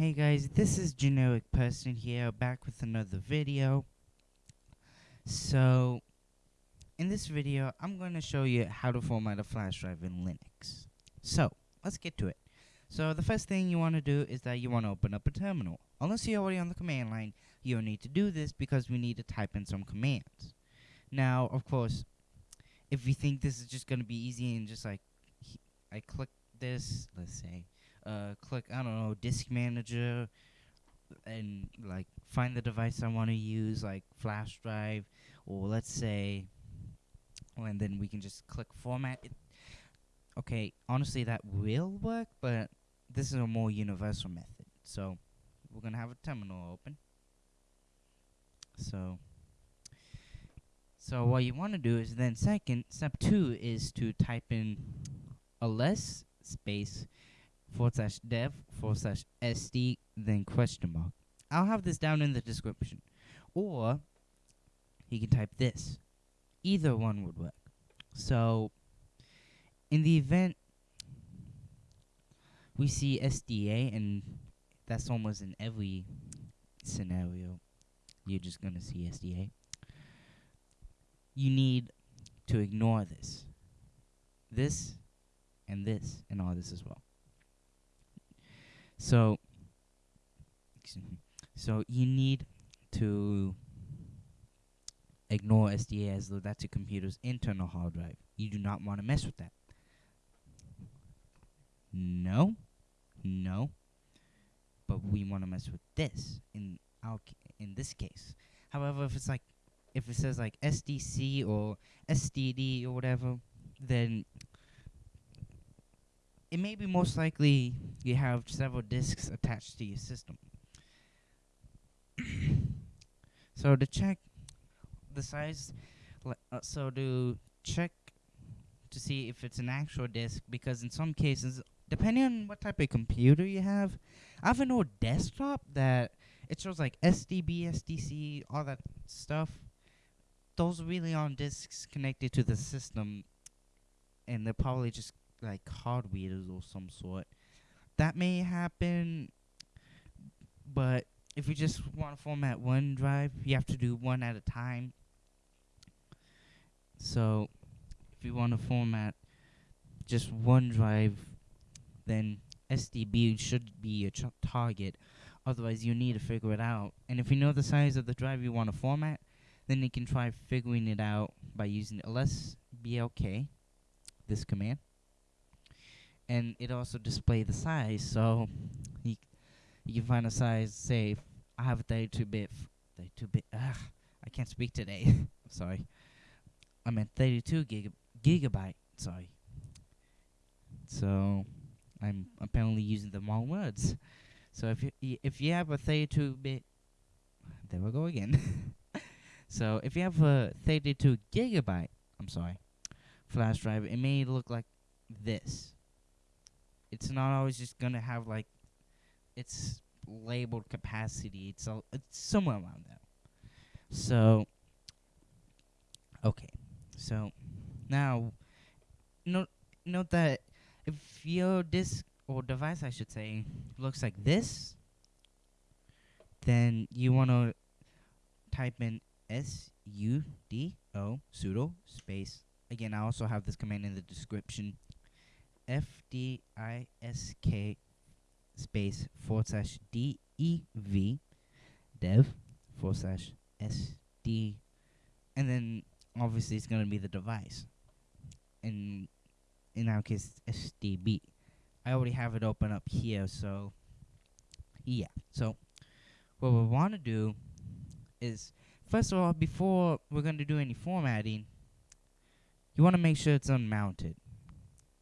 Hey guys, this is Generic Person here, back with another video. So, in this video, I'm going to show you how to format a flash drive in Linux. So, let's get to it. So, the first thing you want to do is that you want to open up a terminal. Unless you're already on the command line, you don't need to do this because we need to type in some commands. Now, of course, if you think this is just going to be easy and just like, I click this, let's say, uh, click, I don't know, disk manager, and like find the device I want to use, like flash drive, or let's say, and then we can just click format. It okay, honestly, that will work, but this is a more universal method. So we're gonna have a terminal open. So. So what you want to do is then second, step two is to type in a less space forward slash dev forward slash sd then question mark. I'll have this down in the description. Or you can type this. Either one would work. So in the event we see SDA and that's almost in every scenario you're just gonna see SDA you need to ignore this. This and this and all this as well. So so you need to ignore SDA as though that's your computer's internal hard drive. You do not want to mess with that. No. No. But we want to mess with this in our in this case. However, if it's like if it says like SDC or SDD or whatever, then it may be most likely you have several disks attached to your system. so to check the size, uh, so to check to see if it's an actual disk, because in some cases, depending on what type of computer you have, I have an old desktop that it shows like SDB, SDC, all that stuff those really aren't disks connected to the system, and they're probably just like hardware or some sort. That may happen, but if you just want to format one drive, you have to do one at a time. So, if you want to format just one drive, then SDB should be your target. Otherwise, you need to figure it out. And if you know the size of the drive you want to format, then you can try figuring it out by using lsblk, this command. And it also display the size, so you, you can find a size, say, I have a 32-bit, 32-bit, ugh, I can't speak today, I'm sorry. I meant 32 gig gigabyte, sorry. So, I'm apparently using the wrong words. So if you if you have a 32-bit, there we go again. So if you have a 32 gigabyte, I'm sorry, flash drive, it may look like this. It's not always just gonna have like its labeled capacity. It's a, it's somewhere around that. So okay, so now note note that if your disk or device, I should say, looks like this, then you want to type in S U D O sudo space. Again, I also have this command in the description. F D I S K space forward slash D E V dev forward slash S D, and then obviously it's gonna be the device. In in our case, SDB. I already have it open up here, so yeah. So what we want to do is First of all, before we're going to do any formatting, you want to make sure it's unmounted.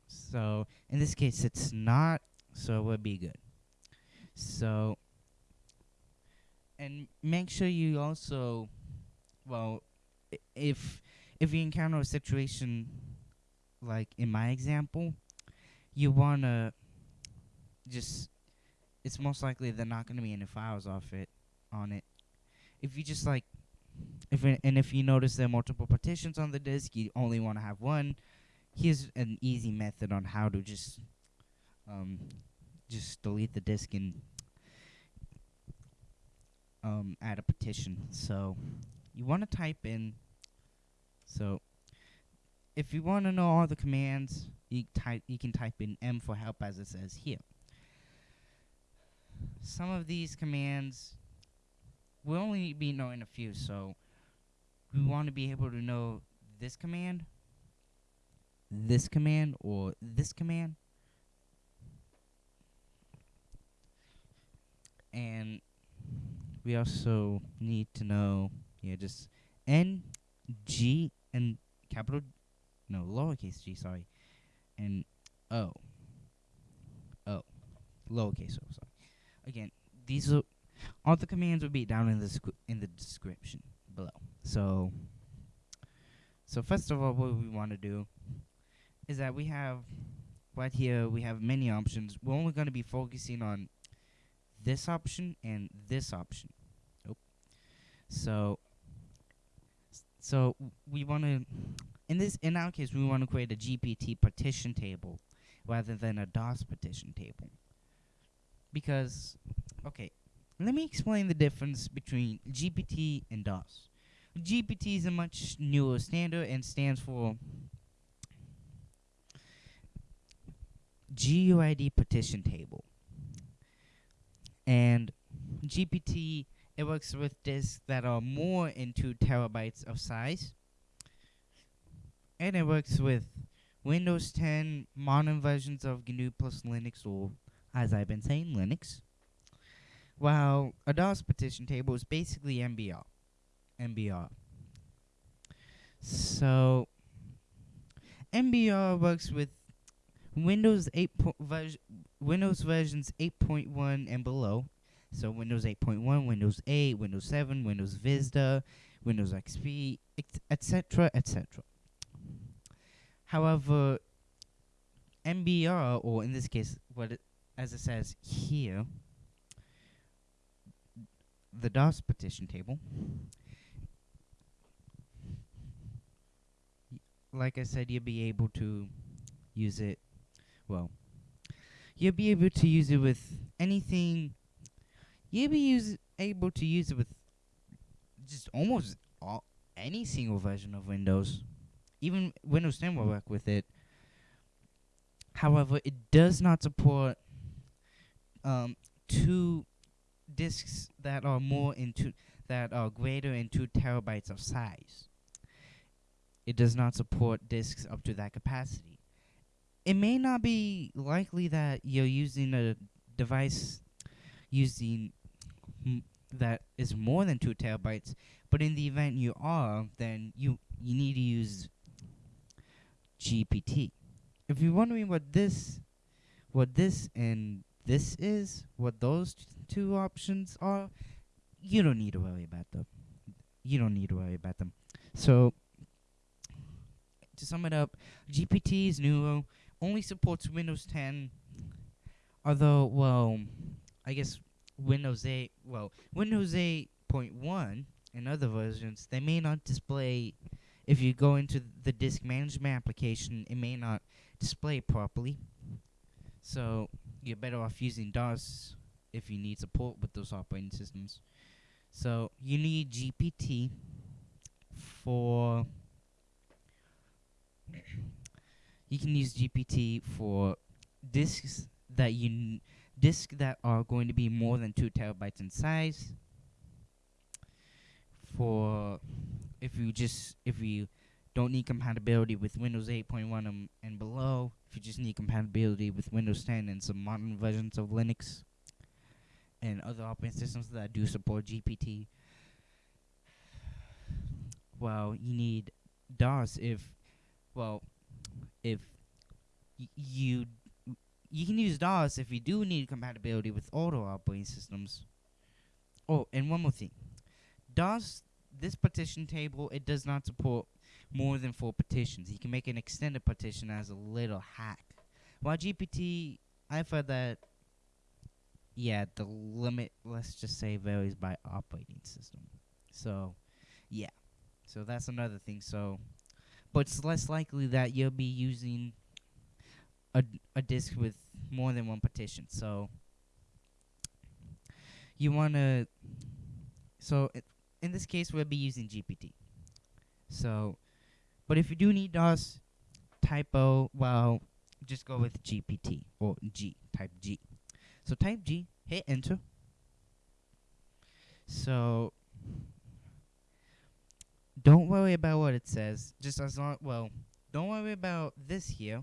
So, in this case, it's not, so we'll be good. So, and make sure you also, well, if if you encounter a situation like in my example, you want to just, it's most likely they're not to be any files off it, on it. If you just like if it, and if you notice there are multiple partitions on the disk, you only want to have one. Here's an easy method on how to just um, just delete the disk and um, add a partition. So you want to type in. So if you want to know all the commands, you type you can type in M for help as it says here. Some of these commands we'll only be knowing a few, so we want to be able to know this command, this command, or this command. And we also need to know, yeah, just N, G, and capital, no, lowercase g, sorry, and O. O. Lowercase o, sorry. Again, these are, all the commands will be down in the, in the description below. So, so first of all, what we want to do is that we have right here we have many options. We're only going to be focusing on this option and this option. Oh. So, so we want to in this in our case we want to create a GPT partition table rather than a DOS partition table because okay let me explain the difference between GPT and DOS. GPT is a much newer standard and stands for GUID partition table. And GPT, it works with disks that are more in 2 terabytes of size. And it works with Windows 10 modern versions of GNU plus Linux, or as I've been saying, Linux. While a DOS partition table is basically MBR. MBR. So, MBR works with Windows 8 Windows versions 8.1 and below. So Windows 8.1, Windows 8, Windows 7, Windows Vista, Windows XP, etc., etc. However, MBR, or in this case, what it, as it says here, the DOS partition table. Like I said, you'll be able to use it, well, you'll be able to use it with anything, you'll be use, able to use it with just almost all, any single version of Windows. Even Windows 10 will work with it. However, it does not support um, two disks that are more into that are greater in two terabytes of size. It does not support disks up to that capacity. It may not be likely that you're using a device using that is more than two terabytes, but in the event you are, then you you need to use GPT. If you're wondering what this, what this and this is, what those two options are, you don't need to worry about them. You don't need to worry about them. So, to sum it up, GPT is new, only supports Windows 10, although, well, I guess Windows 8, well, Windows 8.1 and other versions, they may not display, if you go into the disk management application, it may not display properly. So, you're better off using DOS if you need support with those operating systems. So you need GPT for you can use GPT for disks that you disks that are going to be more than two terabytes in size. For if you just if you don't need compatibility with Windows 8.1 um, and below, if you just need compatibility with Windows 10 and some modern versions of Linux, and other operating systems that do support GPT. Well, you need DOS if, well, if you you can use DOS if you do need compatibility with older operating systems. Oh, and one more thing, DOS this partition table it does not support more than four partitions. You can make an extended partition as a little hack. While GPT, I've heard that yeah, the limit, let's just say, varies by operating system. So, yeah. So that's another thing. So, but it's less likely that you'll be using a, a disk with more than one partition. So, you want to So it, in this case, we'll be using GPT. So, but if you do need DOS typo, well, just go with GPT or G, type G. So type G, hit enter. So don't worry about what it says. Just as long, well, don't worry about this here.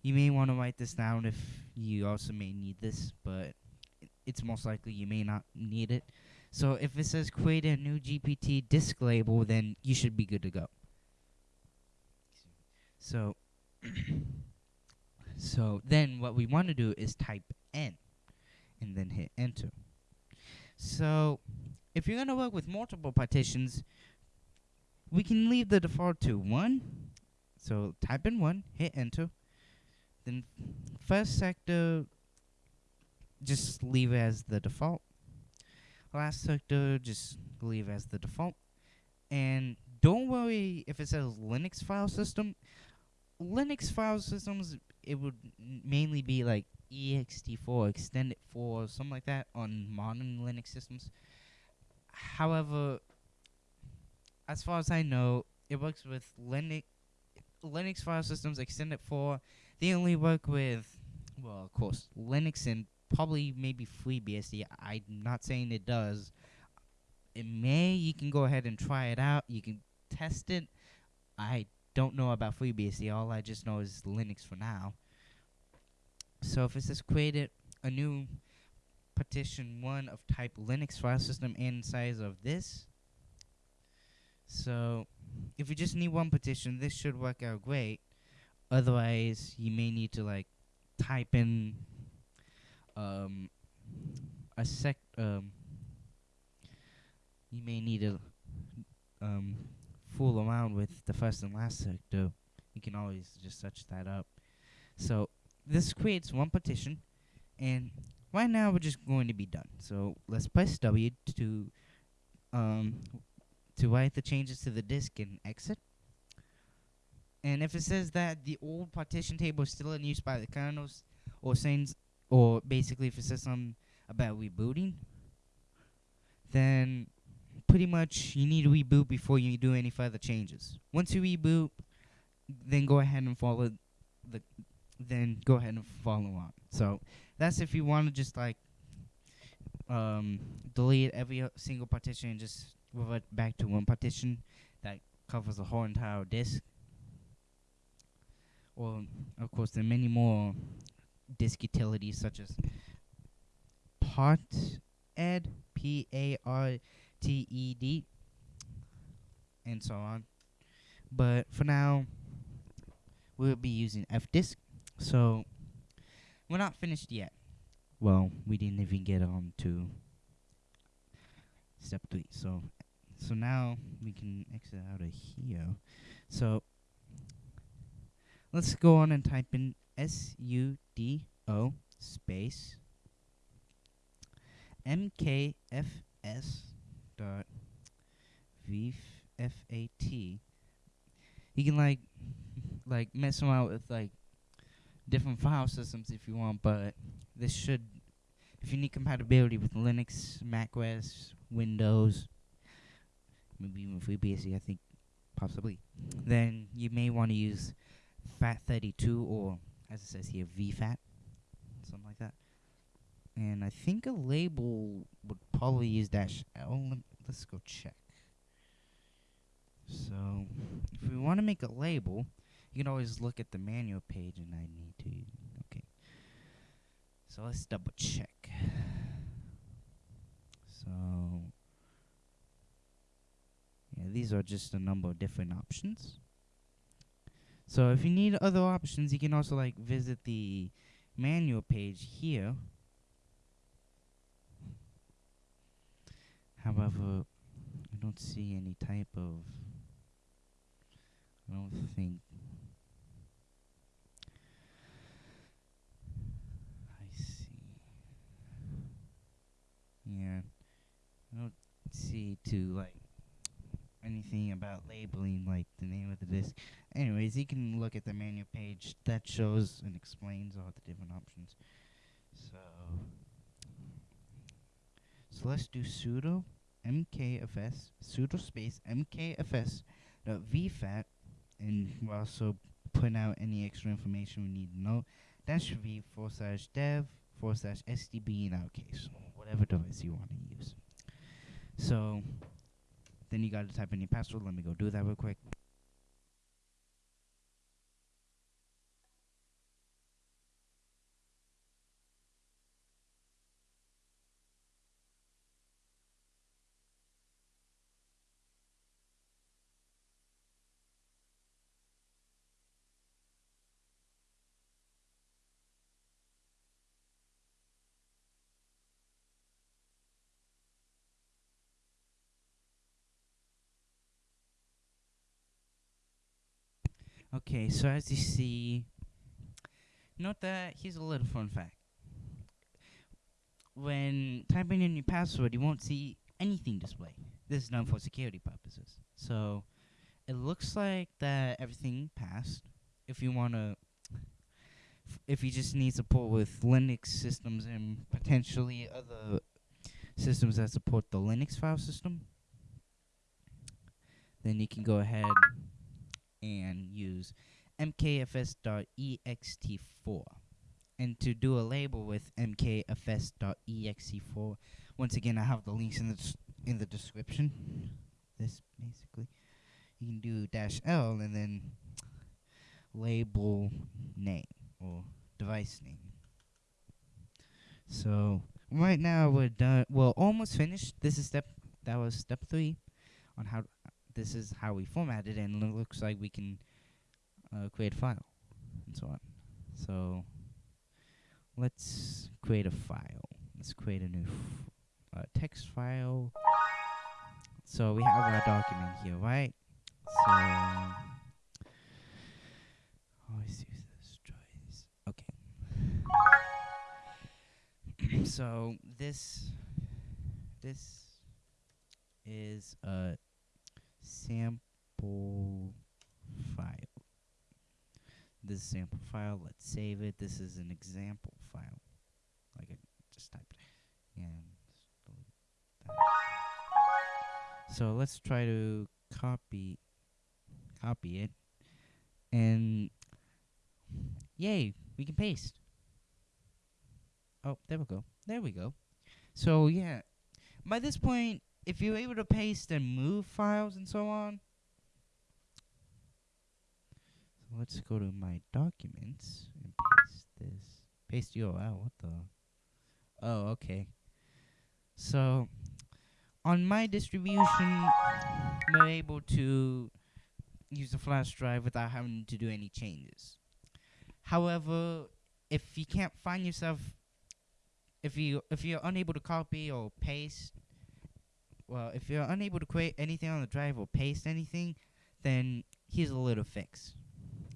You may want to write this down if you also may need this, but it's most likely you may not need it. So if it says create a new GPT disk label, then you should be good to go. So, so then what we want to do is type N, and then hit enter. So, if you're gonna work with multiple partitions, we can leave the default to one. So type in one, hit enter. Then first sector, just leave as the default. Last sector, just leave as the default. And don't worry if it says Linux file system. Linux file systems, it would mainly be like ext4, extended 4, something like that on modern Linux systems. However, as far as I know, it works with Linux Linux file systems extended 4. They only work with, well, of course, Linux and probably maybe FreeBSD. I'm not saying it does. It may. You can go ahead and try it out. You can test it. I don't know about FreeBSD. All I just know is Linux for now. So if it says created a new partition 1 of type Linux file system and size of this. So if you just need one partition, this should work out great. Otherwise, you may need to like type in um a sec um you may need to um fool around with the first and last sector. You can always just search that up. So this creates one partition and right now we're just going to be done. So let's press W to um to write the changes to the disk and exit. And if it says that the old partition table is still in use by the kernels, or saying, or basically if it says something about rebooting, then pretty much you need to reboot before you do any further changes. Once you reboot, then go ahead and follow the, then go ahead and follow on. So that's if you want to just like um, delete every uh, single partition and just revert back to one partition that covers the whole entire disk. Or, of course, there are many more disk utilities such as Parted, P A R T E D, and so on. But for now, we'll be using fdisk. So, we're not finished yet. Well, we didn't even get on to step three. So, so now we can exit out of here. So, let's go on and type in S U D O space M K F S dot V F A T. You can like like mess around with like different file systems if you want, but this should if you need compatibility with Linux, Mac OS, Windows, maybe even FreeBSD, I think possibly, then you may want to use FAT32 or, as it says here, VFAT, something like that. And I think a label would probably use dash L. Let's go check. So, if we want to make a label, you can always look at the manual page, and I need to. Okay. So let's double check. So, yeah, these are just a number of different options. So if you need other options, you can also like visit the manual page here. However, I don't see any type of. I don't think. Yeah. I don't see to like anything about labeling like the name of the disk. Anyways, you can look at the manual page that shows and explains all the different options. So, so let's do sudo mkfs sudo space mkfs dot vfat, and we'll also put out any extra information we need to know. That should be forward slash dev forward slash SDB in our case, whatever device you want to use. So then you got to type in your password. Let me go do that real quick. Okay, so as you see, note that here's a little fun fact. When typing in your password, you won't see anything display. This is done for security purposes. So it looks like that everything passed. If you want to, if you just need support with Linux systems and potentially other systems that support the Linux file system, then you can go ahead and use mkfs.ext4. And to do a label with mkfs.ext4, once again, I have the links in the in the description. This basically, you can do dash L and then label name or device name. So right now we're done. Well, almost finished. This is step. That was step three on how this is how we format it, and it looks like we can uh, create a file and so on. So let's create a file. Let's create a new uh, text file. So we have our document here, right? So always use this choice. Okay. so this this is a sample file. This is sample file. Let's save it. This is an example file. Like I just typed. So let's try to copy copy it. And yay, we can paste. Oh, there we go. There we go. So yeah, by this point, if you're able to paste and move files and so on, so let's go to my documents and paste this. Paste URL. What the? Oh, okay. So on my distribution, we're able to use a flash drive without having to do any changes. However, if you can't find yourself, if you if you're unable to copy or paste well, if you're unable to create anything on the drive or paste anything, then here's a little fix.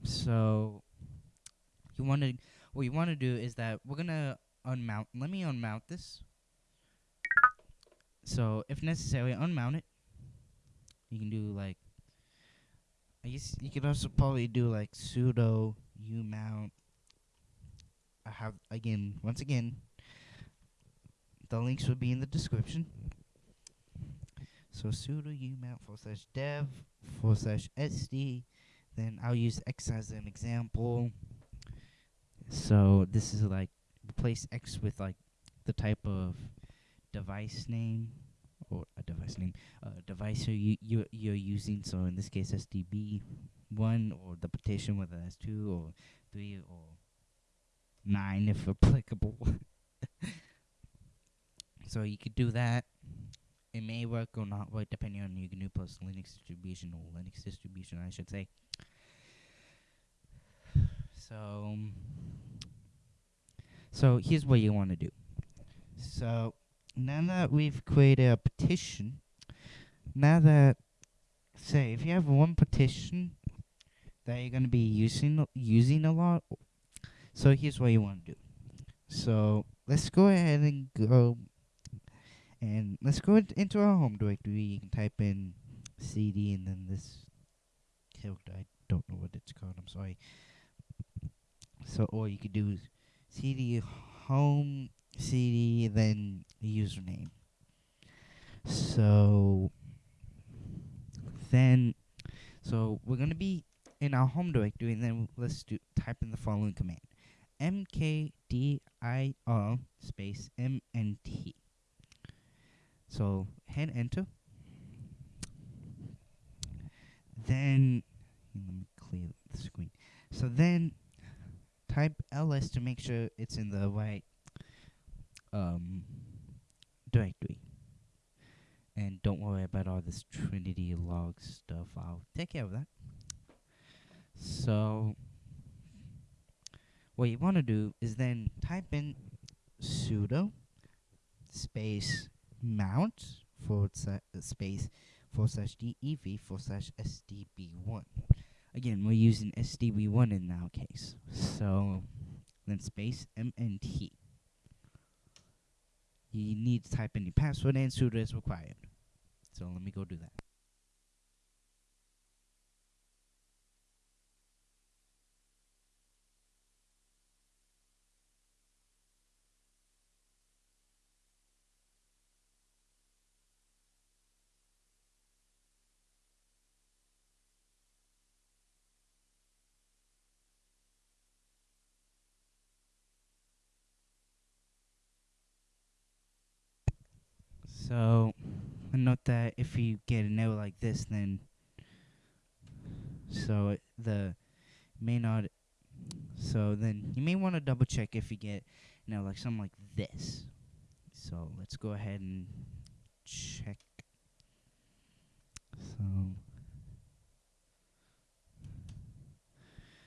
So you want to what you want to do is that we're gonna unmount. Let me unmount this. So if necessary, unmount it. You can do like I guess you could also probably do like sudo umount. I have again once again. The links will be in the description. So sudo umount forward slash dev forward slash sd. Then I'll use x as an example. So this is like replace x with like the type of device name or a device name, a uh, device you you you're using. So in this case, SDB one or the partition, whether that's two or three or nine if applicable. so you could do that. It may work or not work depending on your GNU plus Linux distribution or Linux distribution, I should say. So, so here's what you want to do. So now that we've created a partition, now that say if you have one partition that you're gonna be using using a lot, so here's what you want to do. So let's go ahead and go and let's go into our home directory. You can type in cd and then this character. I don't know what it's called. I'm sorry. So, or you could do is cd home cd then username. So then, so we're gonna be in our home directory, and then let's do type in the following command: mkdir space mnt. So hit enter. Then let me clear the screen. So then type ls to make sure it's in the right um, directory. And don't worry about all this Trinity log stuff. I'll take care of that. So what you want to do is then type in sudo space mount forward slash uh, space forward slash dev forward slash sdb1. Again, we're using sdb1 in our case. So then space mnt. You need to type in your password and sudo is required. So let me go do that. So, note that if you get a error like this, then so it, the may not. So then you may want to double check if you get, you know, like something like this. So let's go ahead and check. So.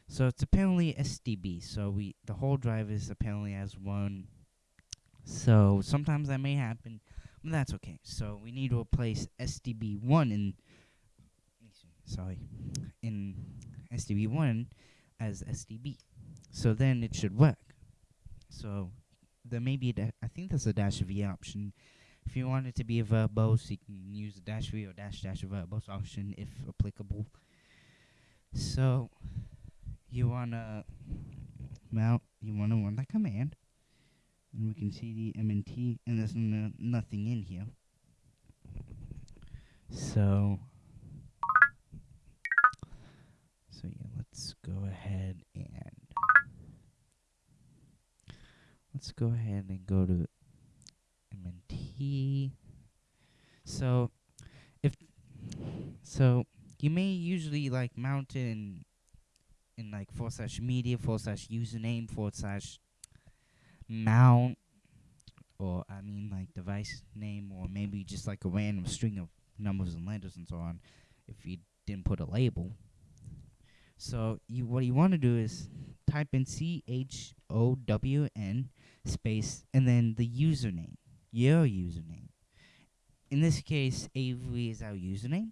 So it's apparently SDB. So we the whole drive is apparently as one. So sometimes that may happen. That's okay. So we need to replace SDB1 in sorry in SDB1 as SDB. So then it should work. So there may be a I think there's a dash V option. If you want it to be a verbose, you can use the dash V or dash dash verbose option if applicable. So you wanna mount you wanna run that command and we can see the MNT and there's nothing in here. So, so yeah, let's go ahead and let's go ahead and go to MNT. So, if so, you may usually like mount it in in like forward slash media forward slash username forward slash mount or I mean like device name or maybe just like a random string of numbers and letters and so on if you didn't put a label. So you what you want to do is type in C H O W N space and then the username, your username. In this case, Avery is our username.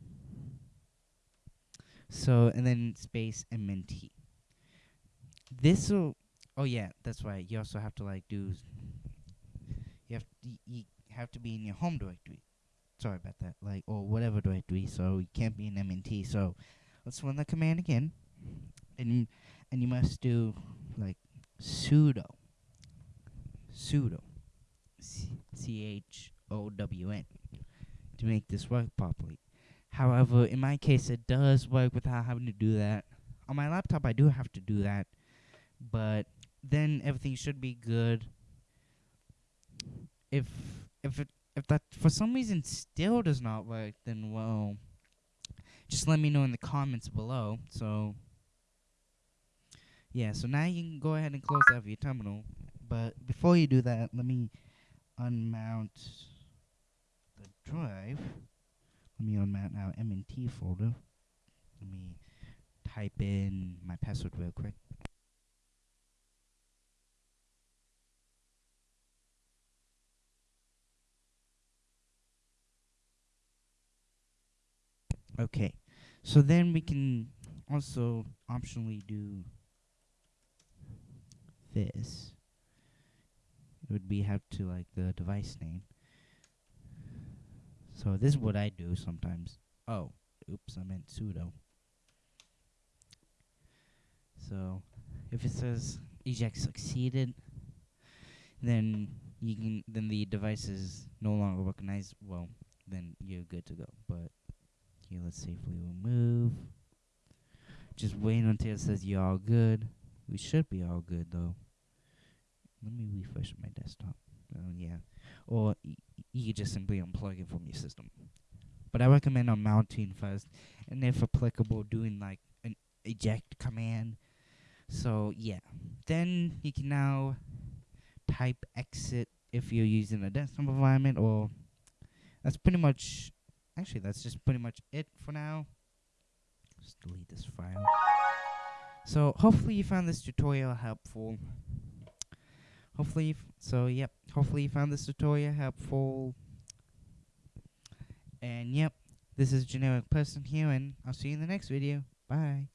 So and then space MNT. This will Oh yeah, that's right. You also have to like do. You have to, you have to be in your home directory. Sorry about that. Like or whatever directory. So you can't be in MNT. So let's run the command again, and and you must do like sudo sudo c h o w n to make this work properly. However, in my case, it does work without having to do that. On my laptop, I do have to do that, but then everything should be good. If if it if that for some reason still does not work, then well, just let me know in the comments below. So yeah, so now you can go ahead and close out your terminal. But before you do that, let me unmount the drive. Let me unmount our MNT folder. Let me type in my password real quick. Okay, so then we can also optionally do this. It would be have to like the device name. So this is what I do sometimes. Oh, oops, I meant sudo. So if it says eject succeeded, then you can then the device is no longer recognized. Well, then you're good to go. But let's safely remove. Just wait until it says you're all good. We should be all good though. Let me refresh my desktop. Oh yeah, or you just simply unplug it from your system. But I recommend unmounting first, and if applicable, doing like an eject command. So yeah, then you can now type exit if you're using a desktop environment, or that's pretty much. Actually, that's just pretty much it for now. Just delete this file. So hopefully you found this tutorial helpful. Hopefully, so yep. Hopefully you found this tutorial helpful. And yep, this is generic person here, and I'll see you in the next video. Bye.